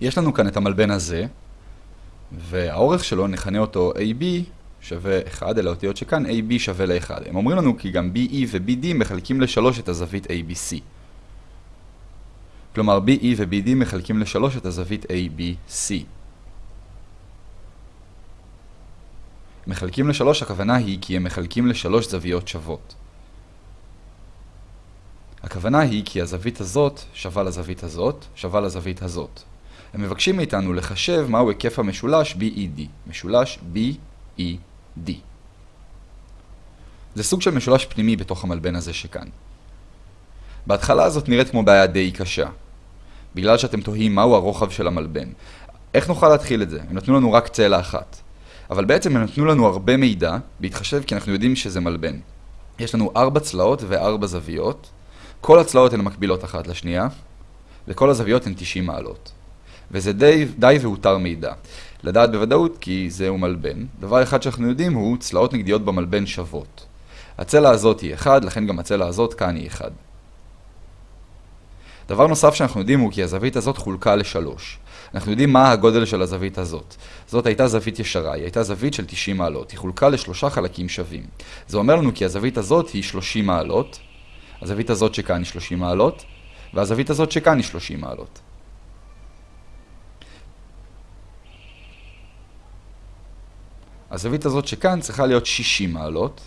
יש לנו כאן את המלבן הזה, והאורך שלו, נכנה אותו AB שווה 1, אלה אותיות שכאן AB שווה ל-1. הם אומרים לנו כי גם BE ו-BD מחלקים ל-3 את הזווית ABC. כלומר, BE ו-BD מחלקים ל-3 את הזווית ABC. מחלקים ל-3 הכוונה היא כי הם מחלקים ל-3 זוויות שוות. הכוונה היא כי הזווית הזאת שווה לזווית הזאת, שווה לזווית הזאת. הם מבקשים מאיתנו לחשב מהו היקף המשולש BED, משולש BED. זה סוג של משולש פנימי בתוך המלבן הזה שכאן. בהתחלה הזאת נראית כמו בעיה די קשה, בגלל שאתם תוהים מהו הרוחב של המלבן. איך נוכל להתחיל את זה? הם נתנו לנו רק צלע אחת. אבל בעצם הם נתנו לנו הרבה מידע, בהתחשב כי אנחנו יודעים שזה מלבן. יש לנו ארבע צלעות וארבע זוויות, כל הצלעות הן מקבילות אחת לשנייה, וכל הזוויות הן 90 מעלות. וזה די, די והותר מידע. לדעת בוודאות כי זהו מלבן. דבר אחד שאנחנו יודעים הוא צלעות נגדיות במלבן שוות. הצלע הזאת היא 1, לכן גם הצלע הזאת כאן היא 1. דבר נוסף שאנחנו יודעים הוא כי הזווית הזאת חולקה לשלוש. אנחנו יודעים מה הגודל של הזווית הזאת. זאת הייתה זווית ישרה, היא הייתה זווית של 90 מעלות. היא חולקה לשלושה חלקים שווים. זה אומר לנו כי הזווית הזאת היא 30 מעלות, הזווית הזאת שכאן היא 30 מעלות, והזווית הזאת שכאן היא 30 מעלות. הזווית הזאת שכאן צריכה להיות 60 מעלות.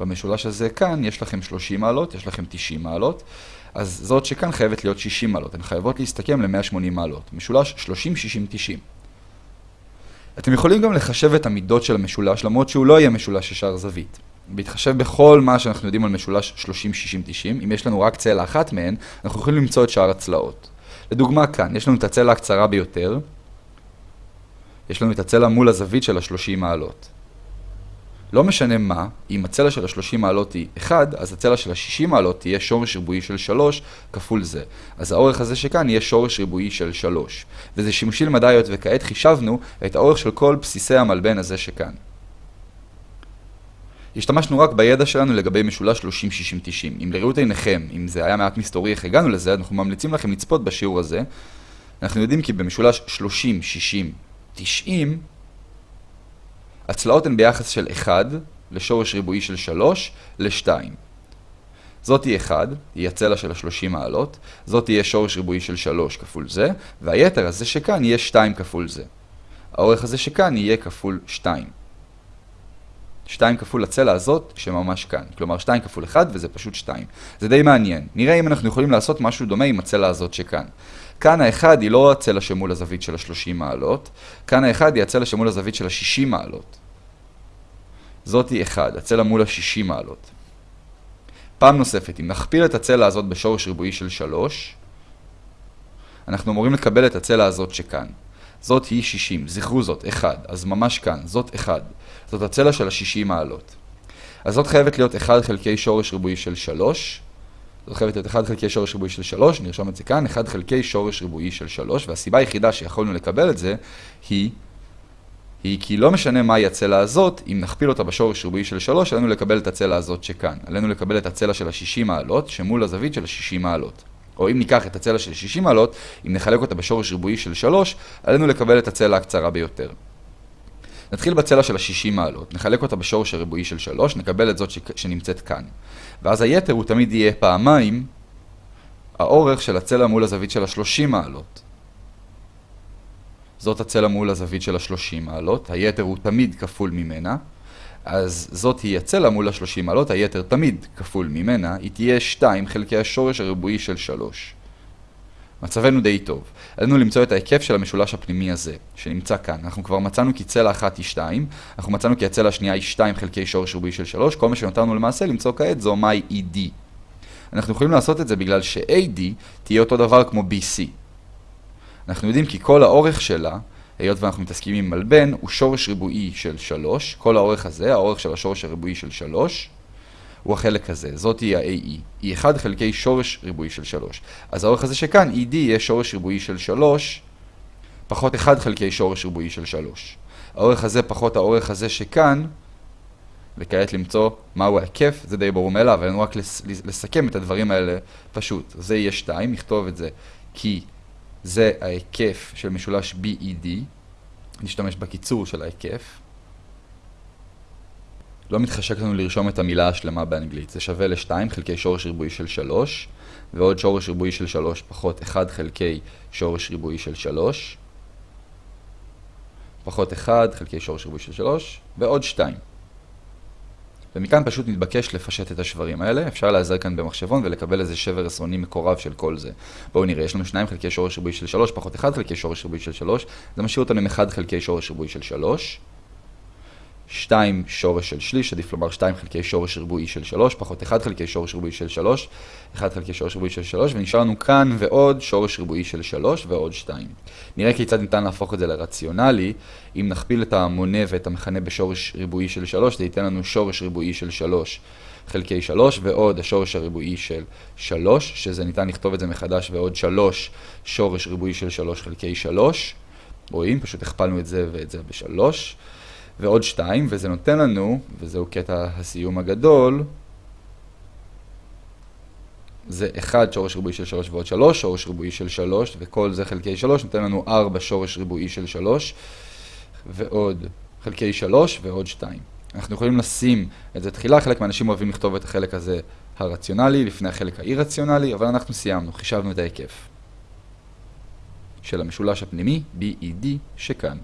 במשולש הזה כאן יש לכם 30 מעלות, יש לכם 90 מעלות, אז זאת שכאן חייבת להיות 60 מעלות, הן חייבות להסתכם ל-180 מעלות. משולש 30, 60, 90. אתם יכולים גם לחשב את המידות של המשולש, למרות שהוא לא יהיה משולש ישר זווית. בהתחשב בכל מה שאנחנו יודעים על משולש 30, 60, 90, אם יש לנו רק צלע אחת מהן, אנחנו יכולים למצוא את שאר הצלעות. לדוגמה כאן, יש לנו את הצלע הקצרה ביותר, יש לנו את הצלע מול הזווית של ה-30 מעלות. לא משנה מה, אם הצלע של ה-30 מעלות היא 1, אז הצלע של ה-60 מעלות תהיה שורש ריבועי של 3 כפול זה. אז האורך הזה שכאן יהיה שורש ריבועי של 3. וזה שימושי למדעיות, וכעת חישבנו את האורך של כל בסיסי המלבן הזה שכאן. השתמשנו רק בידע שלנו לגבי משולש 30-60-90. אם לראות עיניכם, אם זה היה מעט מסתורי איך הגענו לזה, אנחנו ממליצים לכם לצפות בשיעור הזה. אנחנו יודעים כי במשולש 30-60-90, הצלעות הן ביחס של 1 לשורש ריבועי של 3 ל-2. זאת היא 1, היא הצלע של ה-30 מעלות, זאת תהיה שורש ריבועי של 3 כפול זה, והיתר הזה שכאן יהיה 2 כפול זה. האורך הזה שכאן יהיה כפול 2. 2 כפול הצלע הזאת שממש כאן. כלומר 2 כפול 1 וזה פשוט 2. זה די מעניין. נראה אם אנחנו יכולים לעשות משהו דומה עם הצלע הזאת שכאן. כאן האחד היא לא הצלע שמול הזווית של ה-30 מעלות, כאן האחד היא הצלע שמול הזווית של ה-60 מעלות. זאת היא 1, הצלע מול ה-60 מעלות. פעם נוספת, אם נכפיל את הצלע הזאת בשורש ריבועי של 3, אנחנו אמורים לקבל את הצלע הזאת שכאן. זאת היא 60, זכרו זאת, 1, אז ממש כאן, זאת 1. זאת הצלע של ה-60 מעלות. אז זאת חייבת להיות 1 חלקי שורש ריבועי של 3, זאת חייבת להיות 1 חלקי שורש ריבועי של 3, נרשום את זה כאן, 1 חלקי שורש ריבועי של 3, והסיבה היחידה שיכולנו לקבל את זה היא, היא כי לא משנה מהי הצלע הזאת, אם נכפיל אותה בשורש ריבועי של 3, עלינו לקבל את הצלע הזאת שכאן. עלינו לקבל את הצלע של ה-60 מעלות, שמול הזווית של ה-60 מעלות. או אם ניקח את הצלע של 60 מעלות, אם נחלק אותה בשורש ריבועי של 3, עלינו לקבל את הצלע הקצרה ביותר. נתחיל בצלע של ה-60 מעלות, נחלק אותה בשורש הריבועי של 3, נקבל את זאת שנמצאת כאן. ואז היתר הוא תמיד יהיה פעמיים האורך של הצלע מול הזווית של ה-30 מעלות. זאת הצלע מול הזווית של ה-30 מעלות, היתר הוא תמיד כפול ממנה. אז זאת היא הצלע מול ה-30 מעלות, היתר תמיד כפול ממנה, היא תהיה 2 חלקי השורש הריבועי של 3. מצבנו די טוב. עלינו למצוא את ההיקף של המשולש הפנימי הזה, שנמצא כאן. אנחנו כבר מצאנו כי צלע אחת היא 2, אנחנו מצאנו כי הצלע השנייה היא 2 חלקי שורש ריבועי של 3, כל מה שנותרנו למעשה למצוא כעת זו מהי ED. אנחנו יכולים לעשות את זה בגלל ש-AD תהיה אותו דבר כמו BC. אנחנו יודעים כי כל האורך שלה, היות ואנחנו מתעסקים עם מלבן, הוא שורש ריבועי של 3, כל האורך הזה, האורך של השורש הריבועי של 3, הוא החלק הזה, זאת היא ה-AE, היא 1 חלקי שורש ריבועי של 3. אז האורך הזה שכאן, ED, יהיה שורש ריבועי של 3, פחות 1 חלקי שורש ריבועי של 3. האורך הזה פחות האורך הזה שכאן, וכעת למצוא מהו ההיקף, זה די ברור מאליו, אבל רק לסכם את הדברים האלה פשוט. זה יהיה 2, נכתוב את זה כי זה ההיקף של משולש BED, נשתמש בקיצור של ההיקף. לא מתחשק לנו לרשום את המילה השלמה באנגלית, זה שווה ל-2 חלקי שורש ריבועי של 3, ועוד שורש ריבועי של 3 פחות 1 חלקי שורש ריבועי של 3, פחות 1 חלקי שורש ריבועי של 3, ועוד 2. ומכאן פשוט מתבקש לפשט את השברים האלה, אפשר להיעזר כאן במחשבון ולקבל איזה שבר עשרוני מקורב של כל זה. בואו נראה, יש לנו 2 חלקי שורש ריבועי של 3 פחות 1 חלקי שורש ריבועי של 3, זה משאיר אותנו עם 1 חלקי שורש ריבועי של 3. 2 שורש של שליש, עדיף לומר 2 חלקי שורש ריבועי של 3, פחות 1 חלקי שורש ריבועי של 3, 1 חלקי שורש ריבועי של 3, ונשאר לנו כאן ועוד שורש ריבועי של 3 ועוד 2. נראה כיצד ניתן להפוך את זה לרציונלי, אם נכפיל את המונה ואת המכנה בשורש ריבועי של 3, זה ייתן לנו שורש ריבועי של 3 חלקי 3, ועוד השורש הריבועי של 3, שזה ניתן לכתוב את זה מחדש, ועוד 3 שורש ריבועי של 3 חלקי 3. רואים? פשוט הכפלנו את זה ואת זה ב-3. ועוד 2, וזה נותן לנו, וזהו קטע הסיום הגדול, זה 1 שורש ריבועי של 3 ועוד 3, שורש ריבועי של 3, וכל זה חלקי 3, נותן לנו 4 שורש ריבועי של 3, ועוד חלקי 3 ועוד 2. אנחנו יכולים לשים את זה תחילה, חלק מהאנשים אוהבים לכתוב את החלק הזה הרציונלי, לפני החלק האי-רציונלי, אבל אנחנו סיימנו, חישבנו את ההיקף של המשולש הפנימי, BED, שכאן.